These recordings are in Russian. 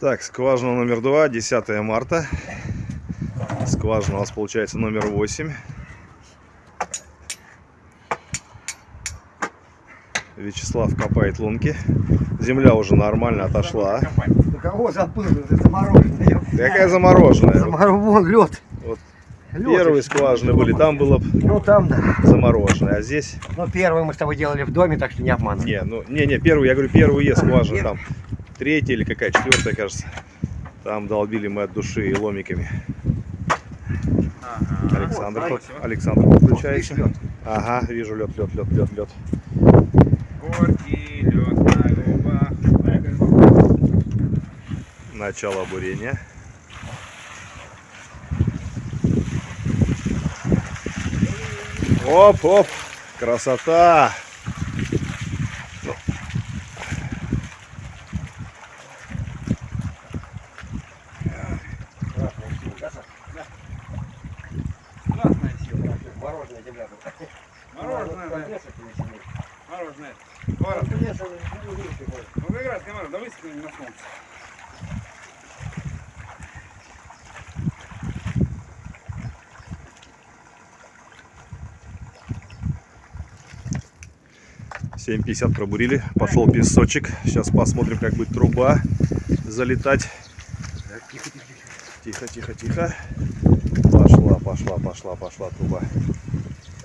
Так, скважина номер два, 10 марта. Скважина у нас получается номер 8. Вячеслав копает лунки. Земля уже нормально отошла. Да кого забыл? Это замороженное. Какая замороженная? Замороженный. Вон лед. Вот Лед Первые скважины были, там было Ну там, да. замороженное, а здесь... Ну первый мы с тобой делали в доме, так что не обманывай. Не, ну, не, не, первую, я говорю, первую есть скважина, там третья или какая, четвертая, кажется. Там долбили мы от души и ломиками. Александр, Вот, под- Александр подключается. Ага, вижу лед, лед, лед, лед, лед. Горький лед на губах. Начало бурения. Оп, оп, красота. Мороженое да. Не. Мороженое. Ну, Город. конечно, ну, как раз мороженое, да высохни на солнце. Семь пятьдесят пробурили. Пошел песочек. Сейчас посмотрим, как будет труба залетать. Тихо, тихо, тихо. Пошла, пошла, пошла, пошла труба.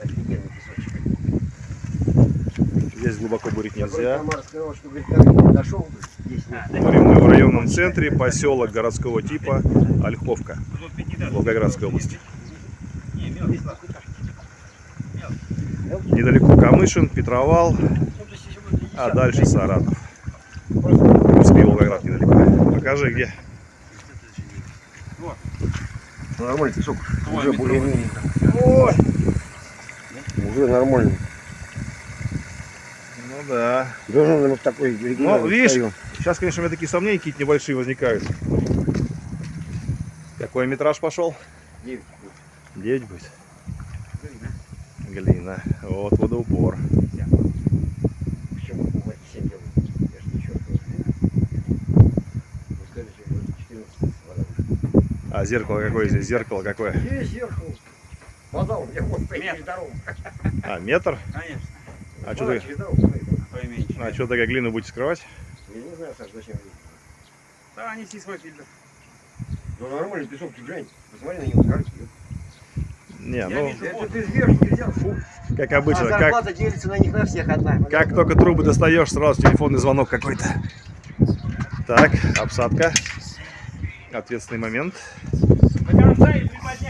Офигенный песочек. Здесь глубоко бурить нельзя. Говорим мы в районном центре, поселок городского типа Ольховка, Волгоградской области. Недалеко Камышин, Петровал, а дальше Саратов. В принципе, Волгоград недалеко. Покажи, где. Ну, нормальный песок. Уже более-менее. Уже нормально. Да. Должен мы в такой Ну, видишь, встаём. сейчас, конечно, у меня такие сомнения какие-то небольшие возникают. Какой метраж пошел? Девять. 9 будет. Глина. Вот водоупор. Почему мы 7 делаем? Я ж ничего не сказали, что будет 14 вода вышла. А зеркало какое здесь? Зеркало какое? Есть зеркало. Вода у меня вот дорогу. А, метр? Конечно. А что Вода ты, Поименьше. а что такая глину будете скрывать? Я не знаю, Саш, зачем. Да, неси свой фильтр. Ну, нормальный песок, ты глянь. Посмотри на него, скажи. Не, Я ну, вижу. Это ты сверху взял. Фу. как А обычно, как, зарплата делится на них на всех одна. как только трубы достаешь, сразу телефонный звонок какой-то. Так, обсадка. Ответственный момент.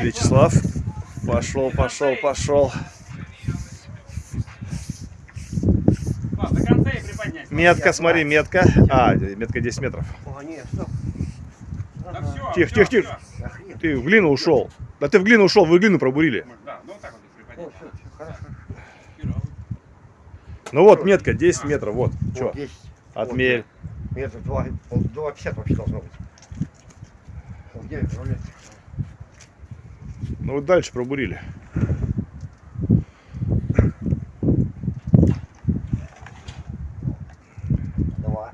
Вячеслав. Пошел, пошел, пошел. Класс, До конца и приподнять. Метка, смотри, метка. А, метка 10 метров. Тихо, тихо, тихо. Ты в глину ушел. Да ты в глину ушел, вы глину пробурили. Да, ну вот. Ну вот метка, 10 метров, вот. Че, есть. отмерь. Метр два, пол- 2,50 вообще должно быть. Ну вот дальше пробурили. Два.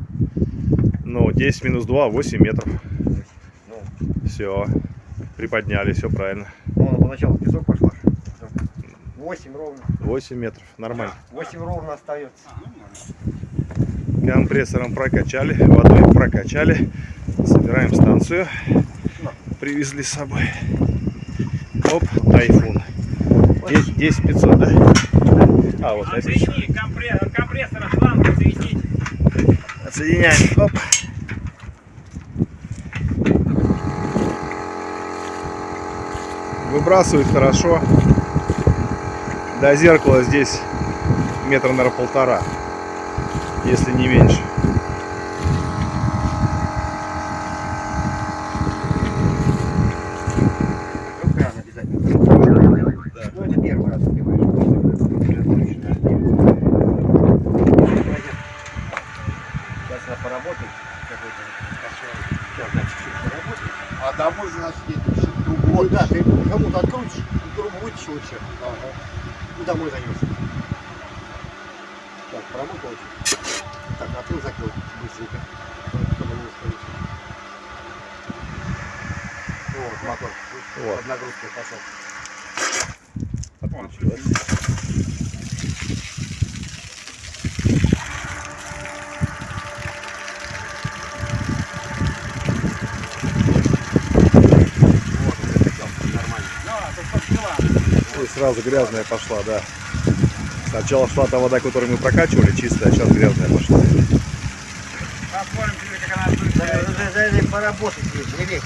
Ну, 10 минус 2, 8 метров. Ну, Все. Приподняли, все правильно. ну, она поначалу в песок пошла. 8 ровно. 8 метров, нормально. 8 ровно остается. А, ну. Компрессором прокачали, водой прокачали. Собираем станцию. Привезли с собой. Оп, тайфун. 10 10 500, да? А, вот опять. Отсоедини компре- компрессор от шланга. Отсоединяем. Оп. Выбрасывает хорошо. До зеркала здесь метр, наверное, полтора. Если не меньше. Ну. Ну, поработает. А домой, значит, едешь. Вот, да, ты Кому-то открутишь, другу вытащишь вообще. Ага. И домой зайдешь. Так, промыкал. Так, а открыл, закрыл быстренько. Чтобы не устроить. Вот, мотор. Вот. Под нагрузкой пошел. Отключилось. Сразу грязная пошла, да. Сначала шла та вода, которую мы прокачивали, чистая, а сейчас грязная пошла. Посмотрим, как она будет. Да, уже, уже, уже поработать не лезь.